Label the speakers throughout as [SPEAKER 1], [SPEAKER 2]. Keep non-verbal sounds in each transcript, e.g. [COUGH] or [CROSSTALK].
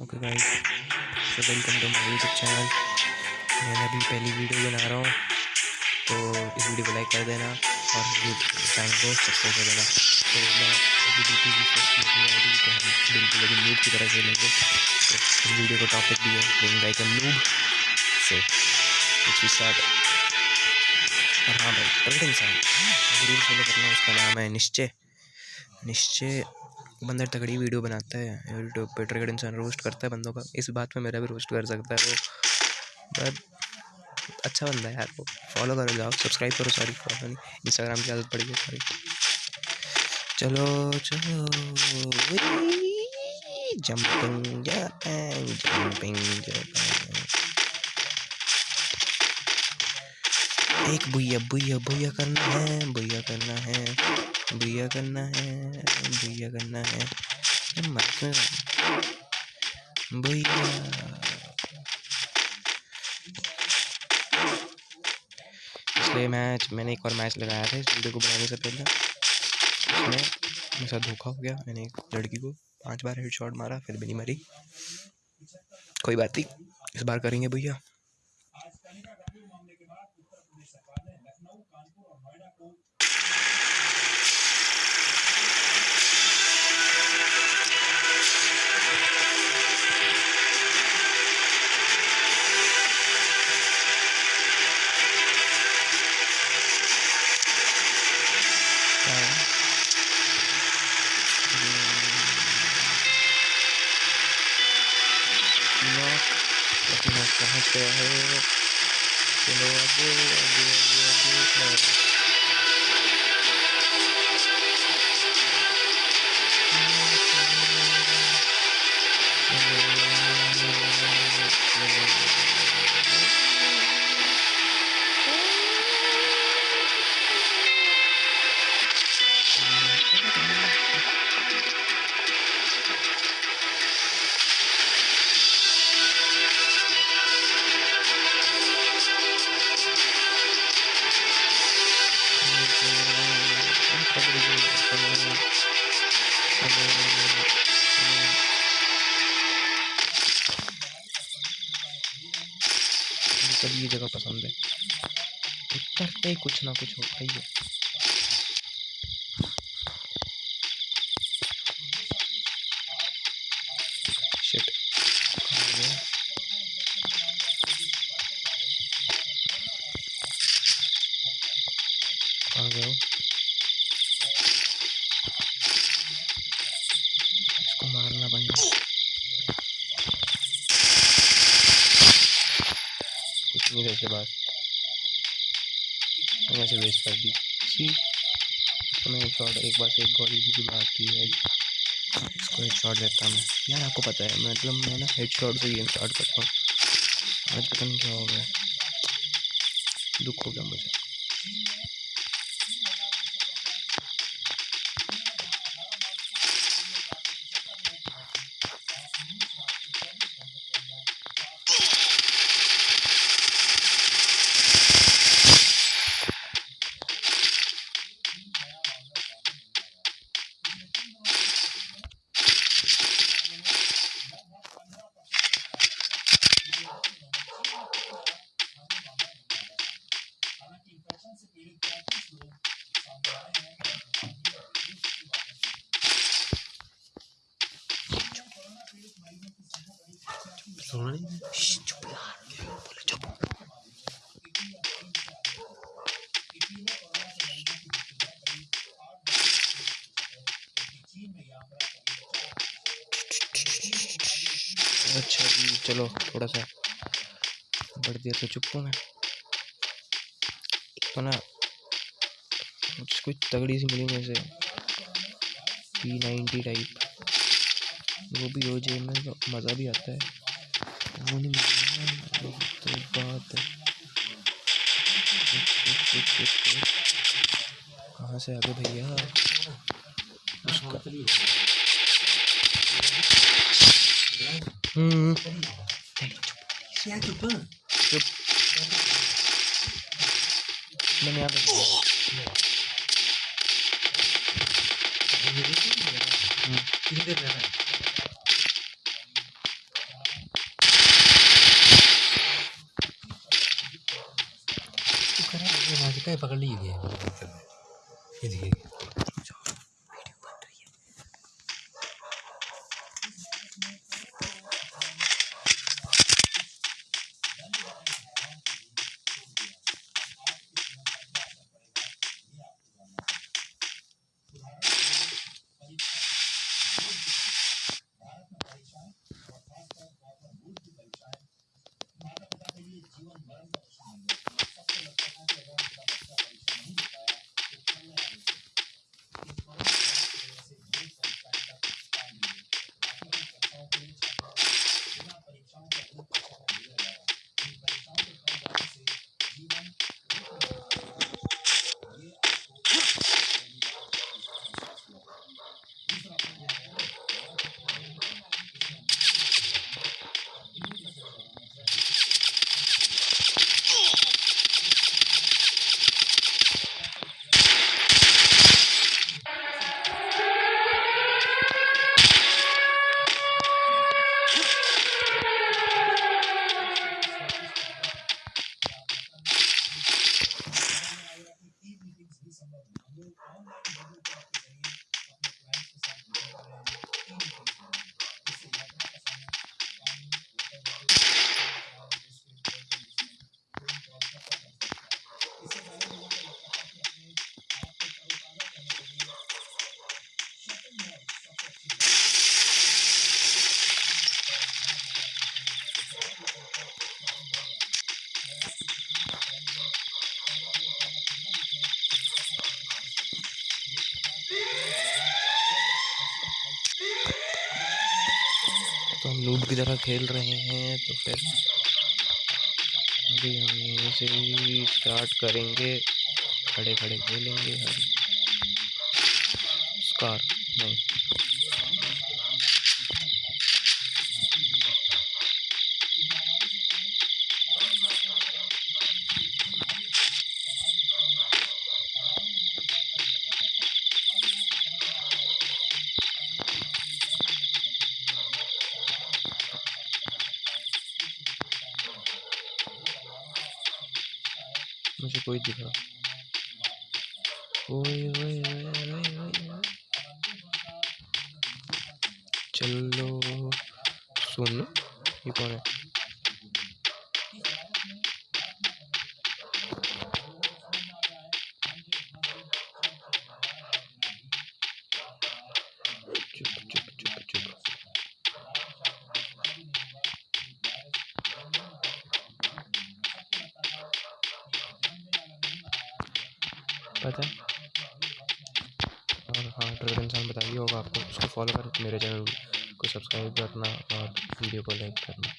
[SPEAKER 1] Okay guys so welcome to my YouTube channel मैं अभी पहली वीडियो बना रहा हूँ। तो इस वीडियो को लाइक कर देना और चैनल को सब्सक्राइब कर देना। तो मैं अभी बिल्कुल भी बिल्कुल अभी नूब की तरह खेलेंगे। तो इस वीडियो का टॉपिक भी है। Playing like a noob so let's we start और हाँ भाई प्रगट इंसान ज़रूर फॉलो करना। उसका नाम है निश्चय। निश्चय बंदर तगड़ी वीडियो बनाता है, यूट्यूब पे ट्रिगर्ड इंसान रोस्ट करता है बंदों का। इस बात में मेरा भी रोस्ट कर सकता है वो। बट अच्छा बंदा है यार वो। फॉलो करो जाओ सब्सक्राइब करो सॉरी नहीं। इंस्टाग्राम की आदत पड़ी है सॉरी। चलो चलो। जंपिंग जंपिंग एक बुया बुया बुया करना है बुया करना है। भैया करना है, भैया करना है। भैया। इसलिए मैच, मैंने एक और मैच लगाया था, इस वीडियो को बनाने से पहले। उसमें मेरे साथ धोखा हो गया, मैंने एक लड़की को पाँच बार हेड शॉट मारा, फिर भी नहीं मरी। कोई बात नहीं, इस बार करेंगे भैया। the hell. You know I do, I do, I do, I do. पसंद है। उतरते ही कुछ ना कुछ होता ही है शिट आ गया इसको मारना पड़ेगा कुछ बाद। वैसे से वेस्ट कर दी। सी इसको मैं एक शॉट एक बार से एक गोली की बात थी है। इसको हेड शॉट देता मैं। यार, आपको पता है मतलब मैं ना हेड शॉट से गेम स्टार्ट करता हूँ। आज पता नहीं क्या हो गया। दुख हो गया मुझे। सोना। नहीं चुप यार बोले चुप। अच्छा जी चलो थोड़ा सा बढ़ देर तो चुप हूँ मैं। तो ना कुछ तगड़ी सी मिली मेरे से पी नाइन्टी टाइप वो भी हो जाए में तो मज़ा भी आता है। कहाँ से आगे भैया? हम्म। चुप मैंने यहाँ पे कितनी देर रहना है
[SPEAKER 2] कहीं पकड़ ली ये देखिए।
[SPEAKER 1] लूट की तरह खेल रहे हैं तो फिर अभी हम यहीं से ही स्टार्ट करेंगे। खड़े खड़े खेलेंगे हम। स्कार नहीं। मुझे कोई दिखा ओए ओए ओए ओए ओए। चलो सुन ये कौन है चुप चुप चुप चुप पता है? और हाँ ट्रेवल इंसान बताइए होगा आपको। उसको फॉलो कर, मेरे चैनल को सब्सक्राइब करना और वीडियो को लाइक करना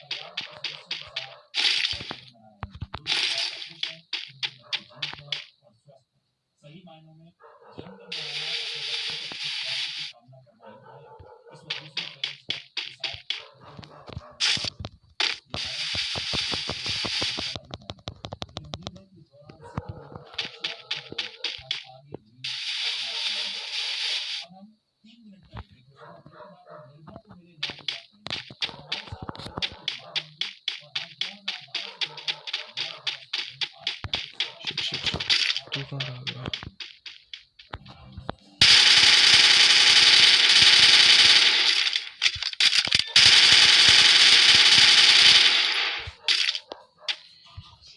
[SPEAKER 1] शिट शिट शिट तू कौन रहा गया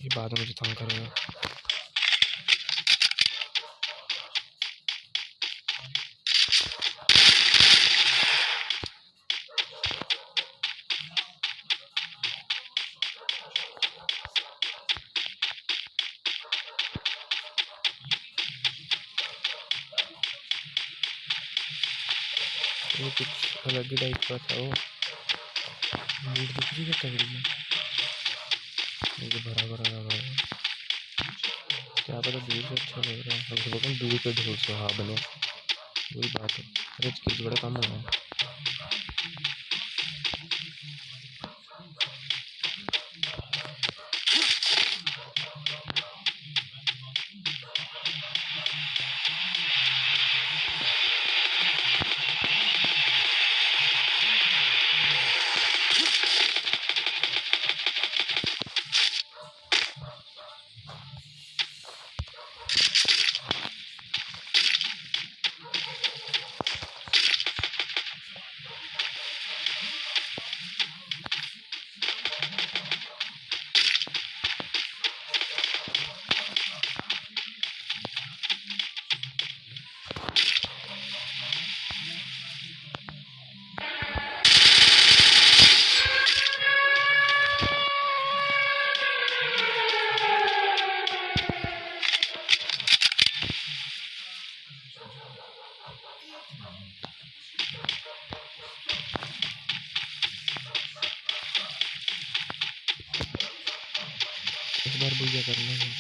[SPEAKER 1] ये बाद में मुझे तंग करेगा। कुछ अलग ही टाइप का था वो। दिख रही है तगड़ी में ये तो भरा भरा लग रहा है। क्या पता दूर से अच्छा लग रहा है। हम तो बोलते दूर से ढोल से हाँ। बने। वही बात है। अरे चीज़ बड़ा कम हुआ है। बार भैया करना है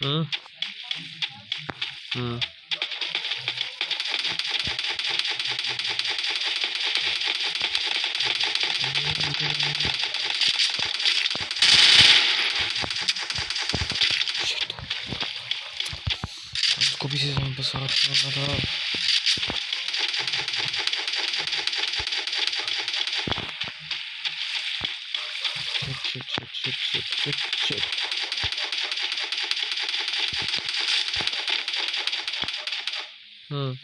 [SPEAKER 1] 嗯。吃吃吃吃吃吃。嗯。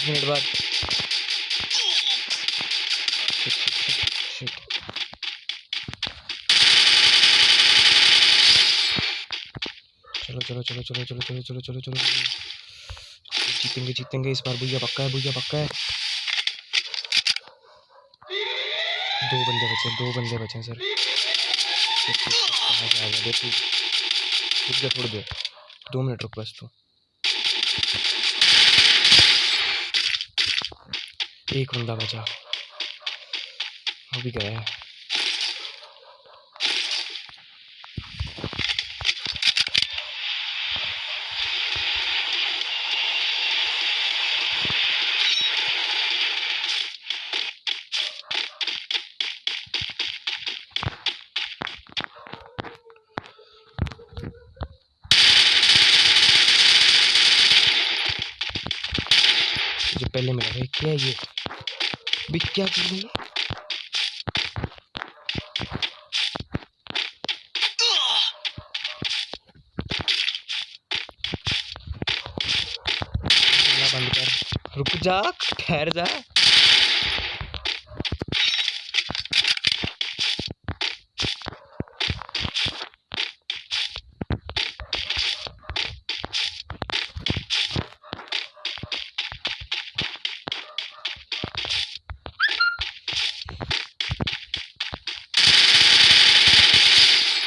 [SPEAKER 1] पाँच मिनट बाद. चलो चलो चलो चलो चलो चलो चलो चलो चलो जीतेंगे जीतेंगे, इस बार भैया पक्का है भैया पक्का है। दो बंदे बचे, दो बंदे बचे सर। रुक जा थोड़ी देर। दो मिनट रुक बस तू। 깊이 공감하자. 호비게. पहले मिला है भी क्या की है बंद कर। रुक जा ठहर जा।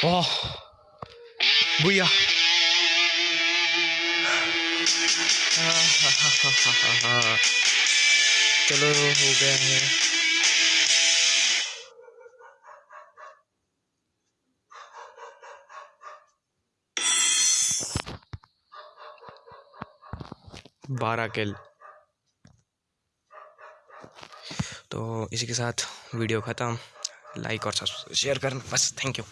[SPEAKER 1] ओह भैया [LAUGHS] चलो हो गया है। बारह किल। तो इसी के साथ वीडियो ख़त्म। लाइक और शेयर करना। बस थैंक यू